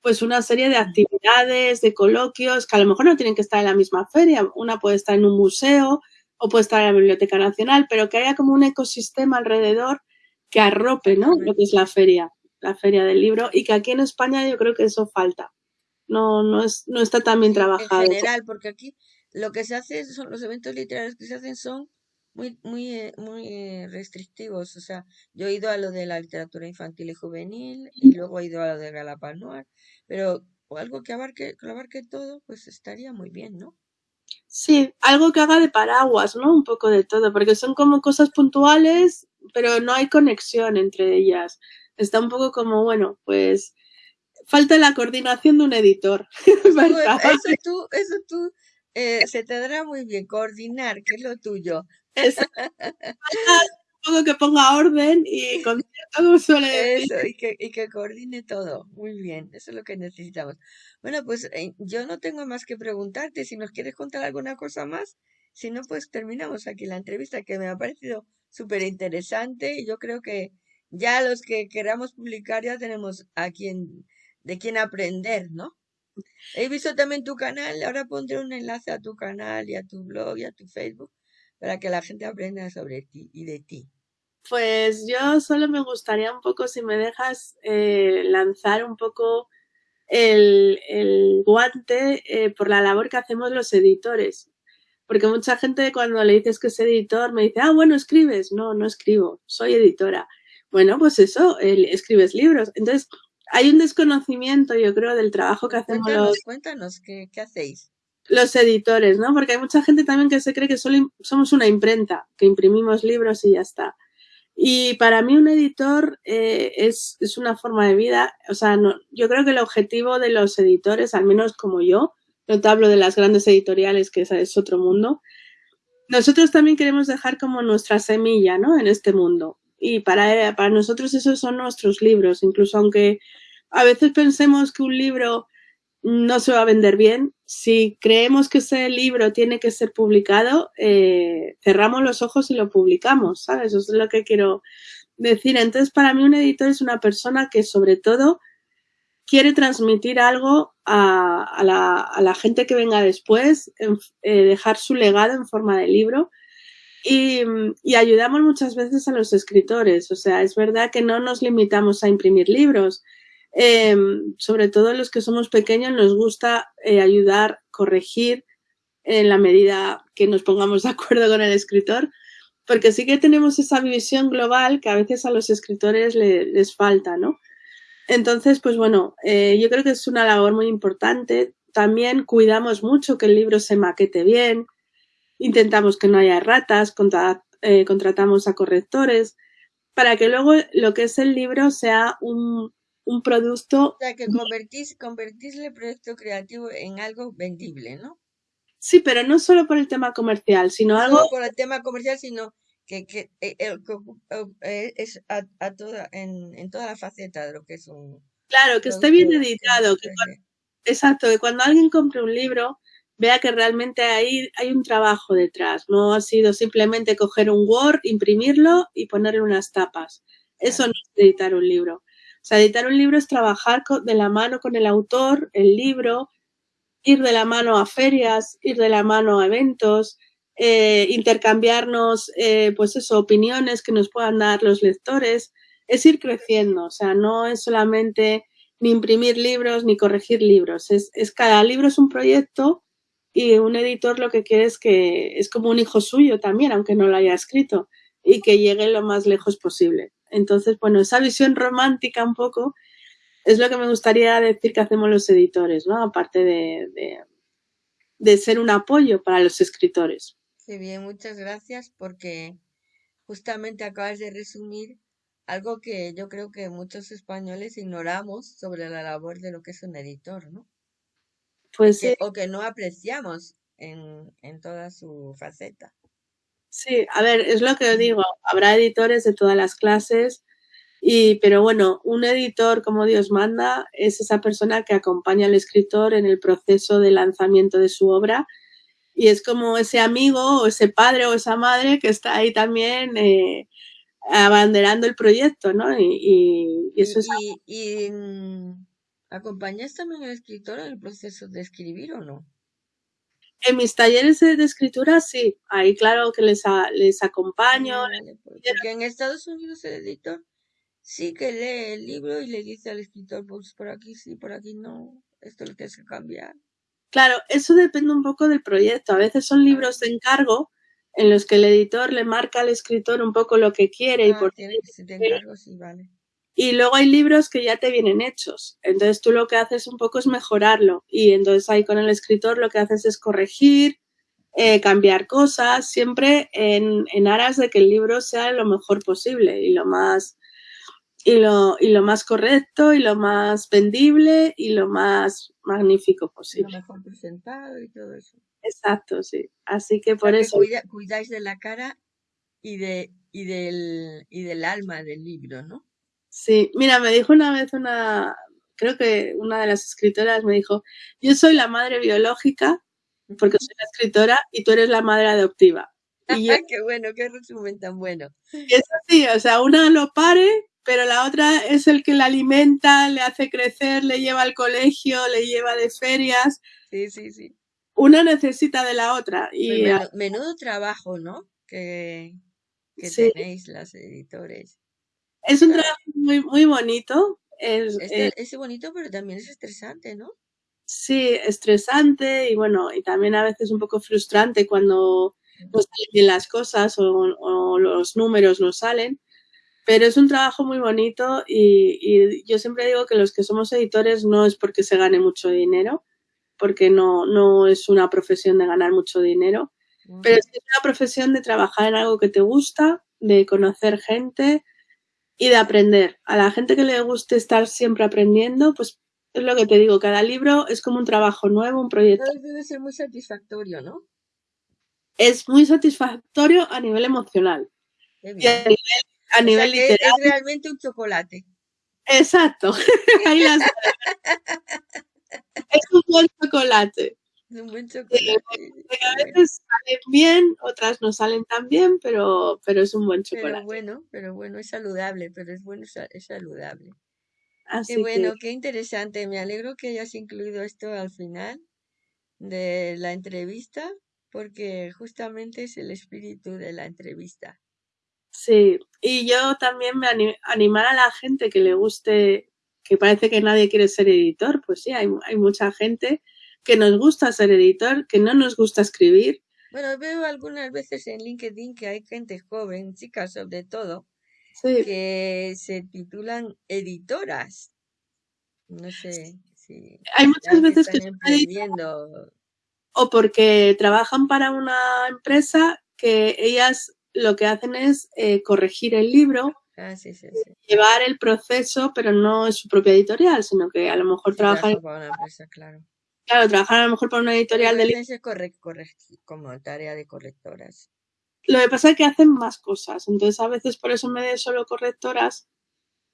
pues una serie de actividades, de coloquios, que a lo mejor no tienen que estar en la misma feria. Una puede estar en un museo o puede estar en la Biblioteca Nacional, pero que haya como un ecosistema alrededor que arrope, ¿no? Lo que es la feria, la feria del libro, y que aquí en España yo creo que eso falta. No, no, es, no está tan bien trabajado. En general, porque aquí lo que se hace son los eventos literarios que se hacen son muy muy eh, muy eh, restrictivos o sea yo he ido a lo de la literatura infantil y juvenil y luego he ido a lo de Galapanuar pero algo que abarque que abarque todo pues estaría muy bien no sí algo que haga de paraguas no un poco de todo porque son como cosas puntuales pero no hay conexión entre ellas. Está un poco como bueno pues falta la coordinación de un editor. Eso tú eso tú eh, se te dará muy bien coordinar, que es lo tuyo. Que ponga orden y suele Eso, y que, y que coordine todo. Muy bien, eso es lo que necesitamos. Bueno, pues eh, yo no tengo más que preguntarte si nos quieres contar alguna cosa más. Si no, pues terminamos aquí la entrevista que me ha parecido súper interesante y yo creo que ya los que queramos publicar ya tenemos a quien, de quien aprender, ¿no? He visto también tu canal, ahora pondré un enlace a tu canal y a tu blog y a tu Facebook para que la gente aprenda sobre ti y de ti. Pues yo solo me gustaría un poco, si me dejas, eh, lanzar un poco el, guante eh, por la labor que hacemos los editores. Porque mucha gente cuando le dices que es editor me dice, ah, bueno, escribes. No, no escribo, soy editora. Bueno, pues eso, escribes libros. Entonces, hay un desconocimiento, yo creo, del trabajo que hacemos cuéntanos, los... Cuéntanos, ¿qué, hacéis? Los editores, ¿no? Porque hay mucha gente también que se cree que solo somos una imprenta, que imprimimos libros y ya está. Y para mí un editor eh, es, es, una forma de vida, o sea, no, yo creo que el objetivo de los editores, al menos como yo, no te hablo de las grandes editoriales, que es otro mundo, nosotros también queremos dejar como nuestra semilla, ¿no? En este mundo y para, para nosotros esos son nuestros libros, incluso aunque a veces pensemos que un libro no se va a vender bien, si creemos que ese libro tiene que ser publicado, eh, cerramos los ojos y lo publicamos, ¿sabes? Eso es lo que quiero decir. Entonces, para mí un editor es una persona que sobre todo quiere transmitir algo a, la, gente que venga después, eh, dejar su legado en forma de libro y, ayudamos muchas veces a los escritores. O sea, es verdad que no nos limitamos a imprimir libros. Em, sobre todo los que somos pequeños nos gusta eh, ayudar, corregir en la medida que nos pongamos de acuerdo con el escritor, porque sí que tenemos esa visión global que a veces a los escritores les falta, ¿no? Entonces, pues bueno, eh, yo creo que es una labor muy importante. También cuidamos mucho que el libro se maquete bien, intentamos que no haya ratas, eh, contratamos a correctores, para que luego lo que es el libro sea un, un producto... O sea, que convertís, convertís el proyecto creativo en algo vendible, ¿no? Sí, pero no solo por el tema comercial, sino no algo... Solo por el tema comercial, sino que, que, eh, eh, es a, a, toda, en, en toda la faceta de lo que es un... Claro, que esté bien editado. Que exacto, que cuando alguien compre un libro vea que realmente hay, hay un trabajo detrás. No ha sido simplemente coger un Word, imprimirlo y ponerle unas tapas. Eso no es editar un libro. Sea, editar un libro es trabajar de la mano con el autor, el libro, ir de la mano a ferias, ir de la mano a eventos, eh, intercambiarnos, eh, pues eso, opiniones que nos puedan dar los lectores. Es ir creciendo, o sea, no es solamente ni imprimir libros ni corregir libros. Es, es cada libro es un proyecto y un editor lo que quiere es que es como un hijo suyo también, aunque no lo haya escrito, y que llegue lo más lejos posible. Entonces, bueno, esa visión romántica un poco es lo que me gustaría decir que hacemos los editores, ¿no? Aparte de, de, de ser un apoyo para los escritores. Qué bien, muchas gracias porque justamente acabas de resumir algo que yo creo que muchos españoles ignoramos sobre la labor de lo que es un editor, ¿no? Pues sí. O que no apreciamos en, en toda su faceta. Sí, a ver, es lo que os digo, habrá editores de todas las clases, y, pero bueno, un editor, como Dios manda, es esa persona que acompaña al escritor en el proceso de lanzamiento de su obra y es como ese amigo o ese padre o esa madre que está ahí también eh, abanderando el proyecto, ¿no? Y, eso es... ¿Y, mm, acompañas también al escritor en el proceso de escribir o no? En mis talleres de, escritura sí, ahí claro que les, les acompaño. Pues, porque en Estados Unidos el editor sí que lee el libro y le dice al escritor, pues por aquí sí, por aquí no, esto lo tienes que cambiar. Claro, eso depende un poco del proyecto. A veces son libros de encargo en los que el editor le marca al escritor un poco lo que quiere y ah, por tiene que ser de encargo, sí, vale. Y luego hay libros que ya te vienen hechos. Entonces tú lo que haces un poco es mejorarlo. Y entonces ahí con el escritor lo que haces es corregir, eh, cambiar cosas, siempre en, en, aras de que el libro sea lo mejor posible y lo más y lo, y lo más correcto y lo más vendible y lo más magnífico posible. Lo mejor presentado y todo eso. Exacto, sí. Así que por eso. cuidáis de la cara y de y del y del alma del libro, ¿no? Sí, mira, me dijo una vez una, creo que una de las escritoras me dijo, yo soy la madre biológica, porque soy la escritora, y tú eres la madre adoptiva. Y qué bueno, qué resumen tan bueno. es así, o sea, una lo pare, pero la otra es el que la alimenta, le hace crecer, le lleva al colegio, le lleva de ferias. Sí, sí, sí. Una necesita de la otra. Y menudo, trabajo, ¿no? Que, que tenéis las editores. Es un trabajo muy, muy bonito. Es, es, bonito, pero también es estresante, ¿no? Sí, estresante y bueno, y también a veces un poco frustrante cuando no salen bien las cosas o, los números no salen. Pero es un trabajo muy bonito y, y, yo siempre digo que los que somos editores no es porque se gane mucho dinero, porque no, no es una profesión de ganar mucho dinero, pero es una profesión de trabajar en algo que te gusta, de conocer gente, y de aprender. A la gente que le guste estar siempre aprendiendo, pues es lo que te digo, cada libro es como un trabajo nuevo, un proyecto. Debe ser muy satisfactorio, ¿no? Es muy satisfactorio a nivel emocional. Y a nivel, literal. Es realmente un chocolate. Exacto. es un buen chocolate. Es un buen chocolate. a veces salen bien, otras no salen tan bien, pero, pero es un buen chocolate. Pero bueno, pero bueno, es saludable, pero es bueno, es saludable. Así qué bueno, qué interesante. Me alegro que hayas incluido esto al final de la entrevista, porque justamente es el espíritu de la entrevista. Sí, y yo también me animar a la gente que le guste, que parece que nadie quiere ser editor, pues sí, hay, hay mucha gente que nos gusta ser editor, que no nos gusta escribir. Bueno, veo algunas veces en LinkedIn que hay gente joven, chicas sobre todo, que se titulan editoras. No sé si hay muchas veces que están editando. o porque trabajan para una empresa que ellas lo que hacen es eh, corregir el libro, ah, sí, sí, llevar el proceso, pero no es su propia editorial, sino que a lo mejor trabajan claro. Claro, trabajar a lo mejor para una editorial de libros. como tarea de correctoras. Lo que pasa es que hacen más cosas. Entonces, a veces por eso me de solo correctoras,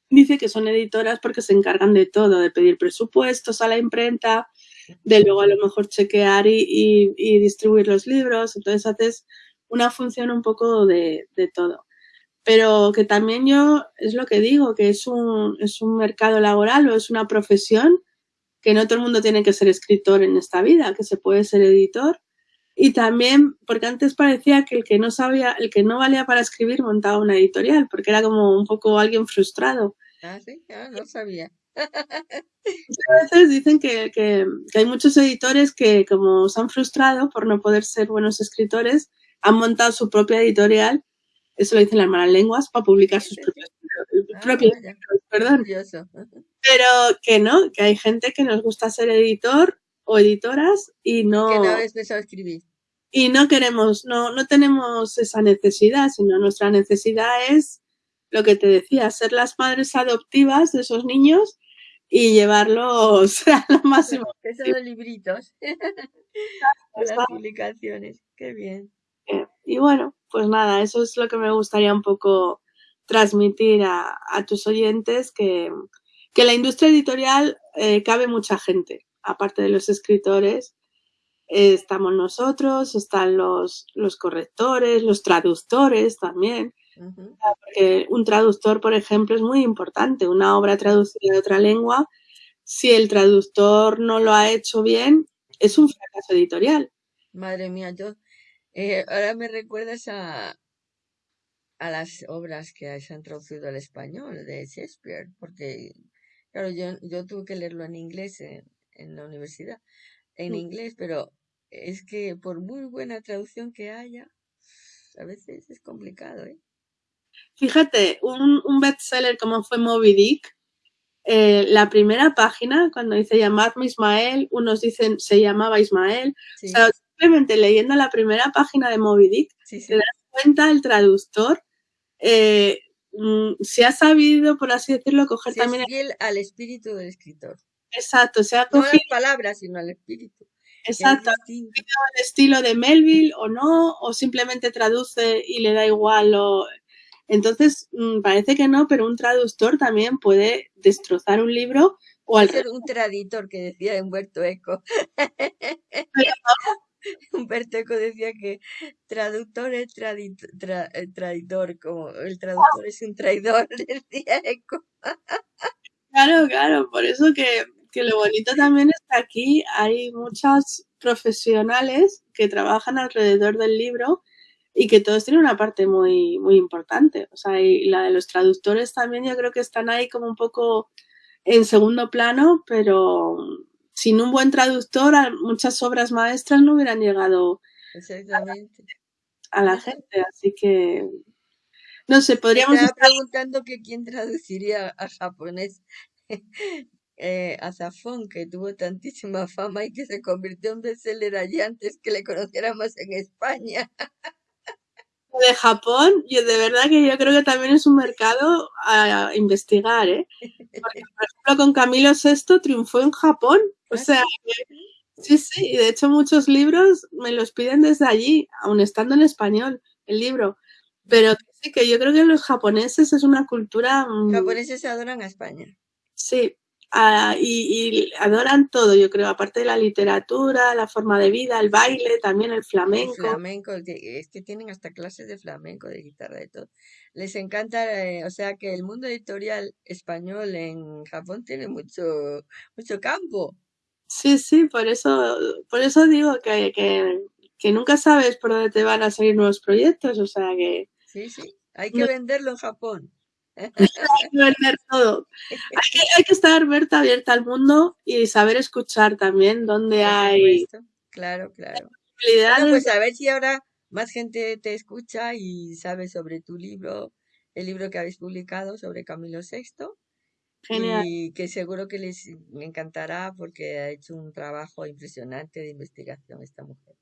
dice que son editoras porque se encargan de todo, de pedir presupuestos a la imprenta, de luego a lo mejor chequear y, distribuir los libros. Entonces, haces una función un poco de, de, todo. Pero que también yo, es lo que digo, que es un, es un mercado laboral o es una profesión que no todo el mundo tiene que ser escritor en esta vida, que se puede ser editor. Y también, porque antes parecía que el que no sabía, el que no valía para escribir montaba una editorial, porque era como un poco alguien frustrado. Ah, sí, ah, no sabía. A veces dicen que, que, hay muchos editores que, como se han frustrado por no poder ser buenos escritores, han montado su propia editorial, eso lo dicen las malas lenguas, para publicar sus propios, propios ah, perdón. Pero que no, que hay gente que nos gusta ser editor o editoras y no... Que no pensado escribir. Y no queremos, no, no tenemos esa necesidad, sino nuestra necesidad es lo que te decía, ser las madres adoptivas de esos niños y llevarlos a lo máximo. Que son los libritos. las publicaciones. Qué bien. Eh, y bueno, pues nada, eso es lo que me gustaría un poco transmitir a, tus oyentes, que, que, la industria editorial eh, cabe mucha gente, aparte de los escritores. estamos nosotros, están los, los correctores, los traductores también. Porque un traductor, por ejemplo, es muy importante. Una obra traducida de otra lengua, si el traductor no lo ha hecho bien, es un fracaso editorial. Madre mía, yo eh, ahora me recuerdas a, a las obras que se han traducido al español de Shakespeare, porque, claro, yo, yo tuve que leerlo en inglés en, en la universidad, en mm. inglés, pero es que por muy buena traducción que haya, a veces es complicado, ¿eh? Fíjate, un, un bestseller como fue Moby Dick, eh, la primera página, cuando dice llamarme Ismael, unos dicen se llamaba Ismael. O sea, simplemente leyendo la primera página de Moby Dick, se das cuenta el traductor eh, mm, se ha sabido, por así decirlo, coger también... Es fiel al espíritu del escritor. Exacto, se ha cogido... No las palabras, sino al espíritu. Exacto, el estilo de Melville o no, o simplemente traduce y le da igual o entonces, mm, parece que no, pero un traductor también puede destrozar un libro o al ser un traditor que decía Humberto Eco. Humberto Eco decía que traductor es eh, traidor, como el traductor es un traidor, decía Eco. claro, claro, por eso que, que lo bonito también está aquí, hay muchos profesionales que trabajan alrededor del libro y que todos tienen una parte muy, muy importante. O sea, y la de los traductores también yo creo que están ahí como un poco en segundo plano, pero sin un buen traductor muchas obras maestras no hubieran llegado A, la gente. Así que, no sé, podríamos... Estaba preguntando que quién traduciría a japonés. Eh, a Zafón, que tuvo tantísima fama y que se convirtió en bestseller allí antes que le conociéramos en España. de Japón, yo de verdad que yo creo que también es un mercado a investigar, ¿eh? Porque, por ejemplo, con Camilo VI triunfó en Japón. O ah, sea, sí, sí, y de hecho muchos libros me los piden desde allí, aun estando en español, el libro. Pero sí, que yo creo que los japoneses es una cultura... Mm, japoneses adoran a España. Sí, y, adoran todo, yo creo, aparte de la literatura, la forma de vida, el baile, también el flamenco. El flamenco, es que tienen hasta clases de flamenco, de guitarra, de todo. Les encanta, eh, o sea que el mundo editorial español en Japón tiene mucho, mucho campo. Sí, sí, por eso, por eso digo que, que, que nunca sabes por dónde te van a salir nuevos proyectos, o sea que... Sí, sí, hay que venderlo en Japón hay que vender todo. Hay que, estar abierta, abierta al mundo y saber escuchar también dónde hay. Claro, claro. Bueno, pues a ver si ahora más gente te escucha y sabe sobre tu libro, el libro que habéis publicado sobre Camilo VI. Genial. Y que seguro que les encantará porque ha hecho un trabajo impresionante de investigación esta mujer.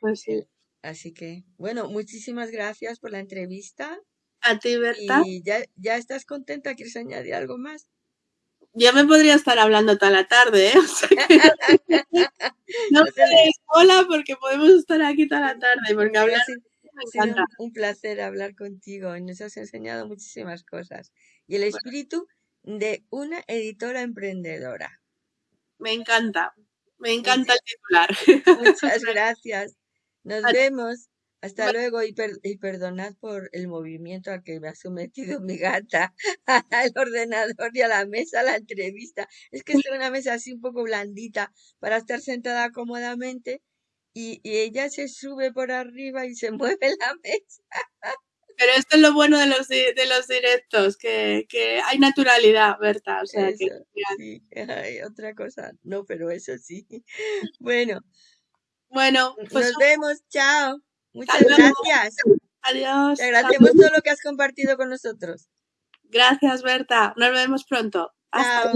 Pues sí. Así que, bueno, muchísimas gracias por la entrevista. A ti, Berta. ¿Y ya, ya estás contenta? ¿Quieres añadir algo más? Ya me podría estar hablando toda la tarde, ¿eh? no te sola porque podemos estar aquí toda la tarde, porque hablar... Ha sido un placer hablar contigo y nos has enseñado muchísimas cosas. Y el espíritu de una editora emprendedora. Me encanta, me encanta el titular. Muchas gracias. Nos vemos. Hasta luego y, y, perdonad por el movimiento al que me ha sometido mi gata al ordenador y a la mesa, a la entrevista. Es que es una mesa así un poco blandita para estar sentada cómodamente y, y ella se sube por arriba y se mueve la mesa. Pero esto es lo bueno de los, de los directos, que, que hay naturalidad, Berta. O sea, que, sí, otra cosa. No, pero eso sí. Bueno. Bueno, pues nos vemos. Chao. Muchas gracias. Adiós. Te agradecemos todo lo que has compartido con nosotros. Gracias, Berta. Nos vemos pronto. Hasta